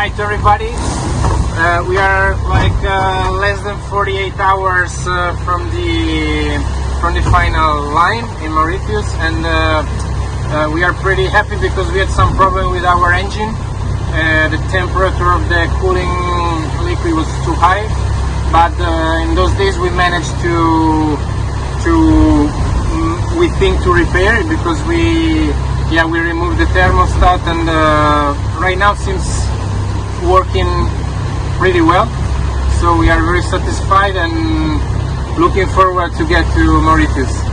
hi to everybody. Uh, we are like uh, less than 48 hours uh, from the from the final line in Mauritius, and uh, uh, we are pretty happy because we had some problem with our engine. Uh, the temperature of the cooling liquid was too high, but in those days we managed to to mm, we think to repair it because we yeah we removed the thermostat and right now seems pretty well. So we are very satisfied and looking forward to get to Mauritius.